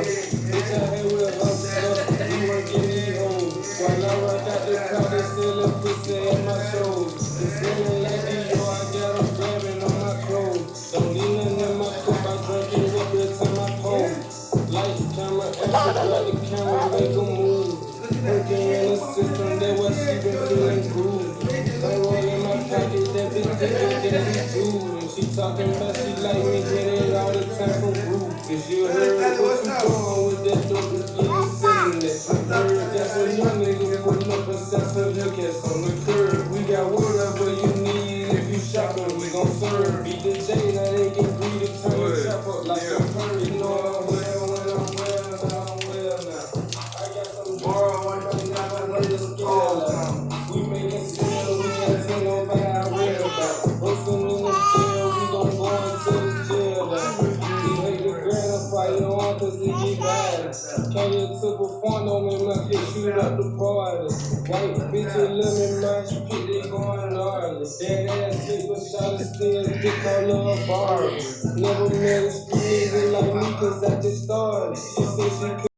Bitch, I hate. You. While I car, they selling pussy at my like I on my clothes. Don't in my cup, I pose. Lights, grab the camera, make a move. Working in the system, that roll in my pocket, that bitch do. And she talking about she like me, get it all the time from group. Cause you heard what you doing with that dope, you getting sitting there. I heard that's when young niggas putting up a sense of look at on the curb. We got whatever you need if you shopping, we gon' serve. Beat the J, now they get greedy, turn the up like a bird. You know cause it get bad. Can't get to don't make my kid shoot up the party. White bitch, bitches living my shit, they going gnarly. Dead ass chick, but shot still dick all her bar. Never met a street like me cause I just started. She said she